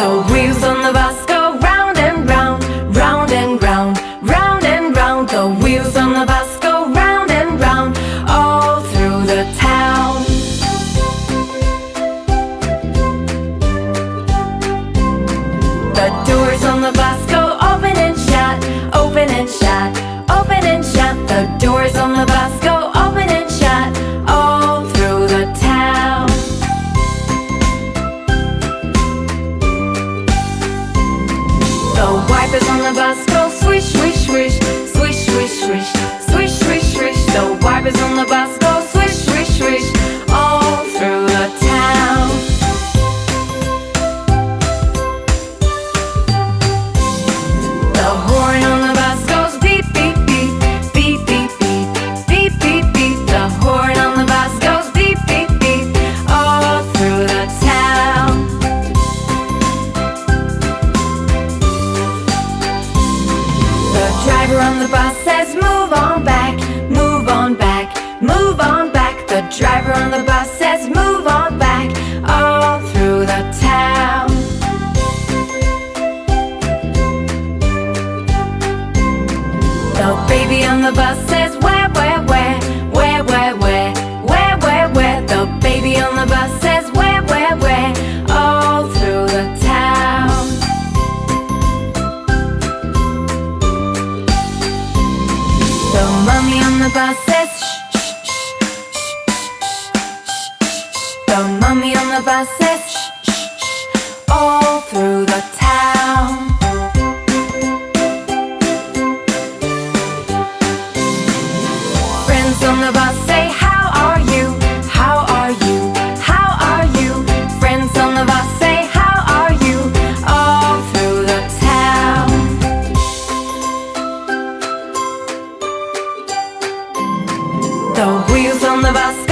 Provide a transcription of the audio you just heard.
The wheels on the bus the bus go swish, swish, swish, all through the town. The horn on the bus goes beep, beep, beep, beep, beep, beep, beep, beep, beep. The horn on the bus goes beep, beep, beep, all through the town. The driver on the bus says, Move on back, the driver on the bus says move on back All through the town. The baby on the bus says where, where, where Where, where, where Where, where, where? The baby on the bus says where, where, where All through the town. The mommy on the bus of buses shh, shh, shh, all through the town. Friends on the bus say how are you, how are you, how are you? Friends on the bus say how are you, all through the town. The wheels on the bus